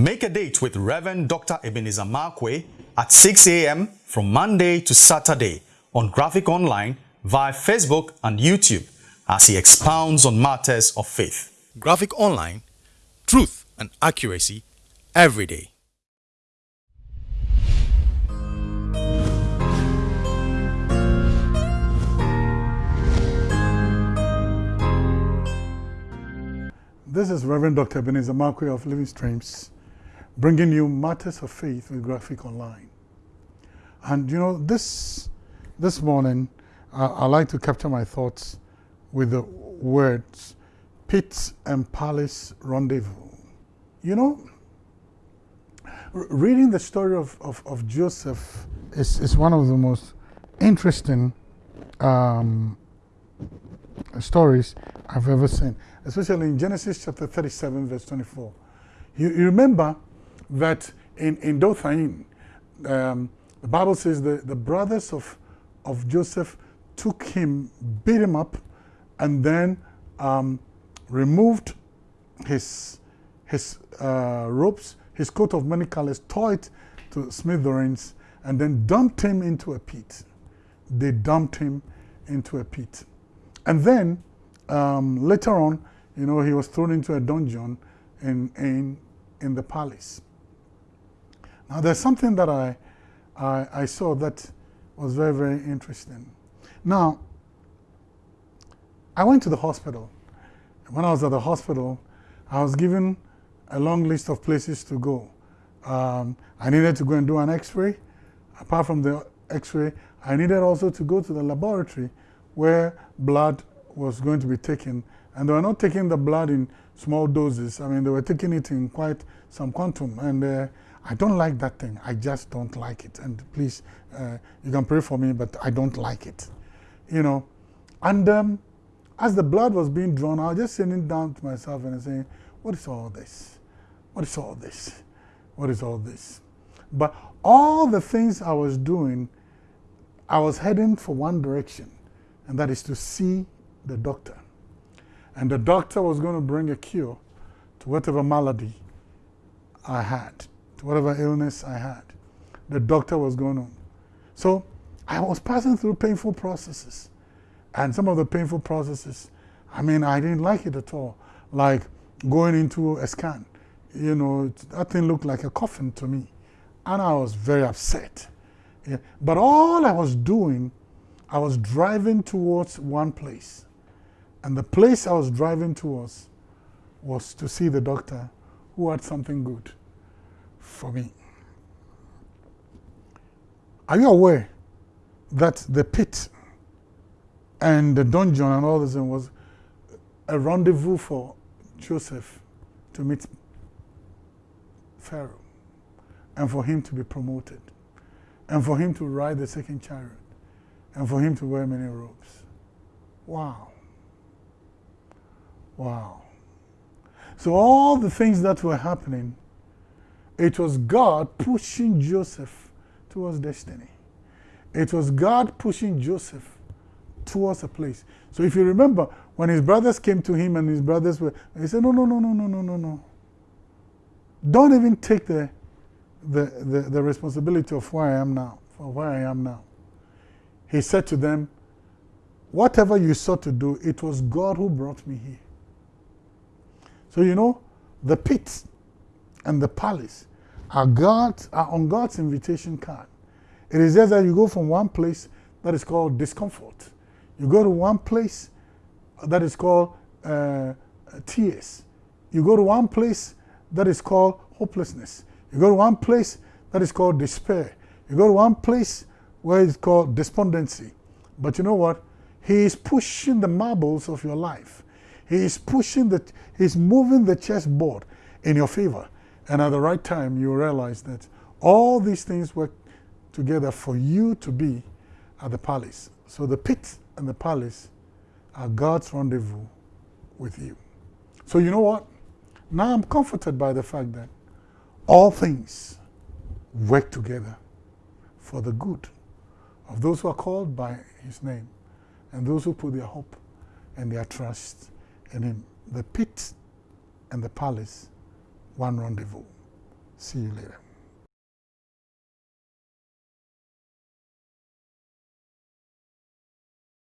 Make a date with Reverend Dr. Ebenezer Markwei at 6 a.m. from Monday to Saturday on Graphic Online via Facebook and YouTube as he expounds on matters of faith. Graphic Online, truth and accuracy every day. This is Reverend Dr. Ebenezer Markwei of Living Streams, bringing you matters of faith with Graphic Online. And you know, this, this morning, uh, I like to capture my thoughts with the words pit and palace rendezvous. You know, reading the story of, of, of Joseph is, is one of the most interesting um, stories I've ever seen, especially in Genesis chapter 37, verse 24. You, you remember that in, in Dothaim, um, the Bible says the, the brothers of, of Joseph took him, beat him up, and then um, removed his, his uh, ropes, his coat of many colors, tore it to smithereens, and then dumped him into a pit. They dumped him into a pit. And then um, later on, you know, he was thrown into a dungeon in, in, in the palace. Now, there's something that I, I, I saw that was very, very interesting. Now, I went to the hospital. When I was at the hospital, I was given a long list of places to go. Um, I needed to go and do an x-ray. Apart from the x-ray, I needed also to go to the laboratory where blood was going to be taken. And they were not taking the blood in small doses. I mean, they were taking it in quite some quantum. And uh, I don't like that thing. I just don't like it. And please, uh, you can pray for me, but I don't like it. You know, and um, as the blood was being drawn, I was just sitting down to myself and saying, what is all this? What is all this? What is all this? But all the things I was doing, I was heading for one direction and that is to see the doctor. And the doctor was going to bring a cure to whatever malady I had, whatever illness I had. The doctor was going on. So I was passing through painful processes. And some of the painful processes, I mean, I didn't like it at all. Like going into a scan. You know, that thing looked like a coffin to me. And I was very upset. Yeah. But all I was doing I was driving towards one place. And the place I was driving towards was to see the doctor who had something good for me. Are you aware that the pit and the dungeon and all this was a rendezvous for Joseph to meet Pharaoh and for him to be promoted and for him to ride the second chariot? and for him to wear many robes. Wow. Wow. So all the things that were happening, it was God pushing Joseph towards destiny. It was God pushing Joseph towards a place. So if you remember, when his brothers came to him and his brothers were, he said, no, no, no, no, no, no, no, no. Don't even take the, the, the, the responsibility of where I am now, for where I am now he said to them, Whatever you sought to do, it was God who brought me here. So, you know, the pit and the palace are, God, are on God's invitation card. It is just that you go from one place that is called discomfort. You go to one place that is called uh, tears. You go to one place that is called hopelessness. You go to one place that is called despair. You go to one place where it's called despondency. But you know what? He is pushing the marbles of your life. He is pushing the, he's moving the chessboard in your favor. And at the right time, you realize that all these things work together for you to be at the palace. So the pit and the palace are God's rendezvous with you. So you know what? Now I'm comforted by the fact that all things work together for the good of those who are called by his name and those who put their hope and their trust in him. The pit and the palace, one rendezvous. See you later.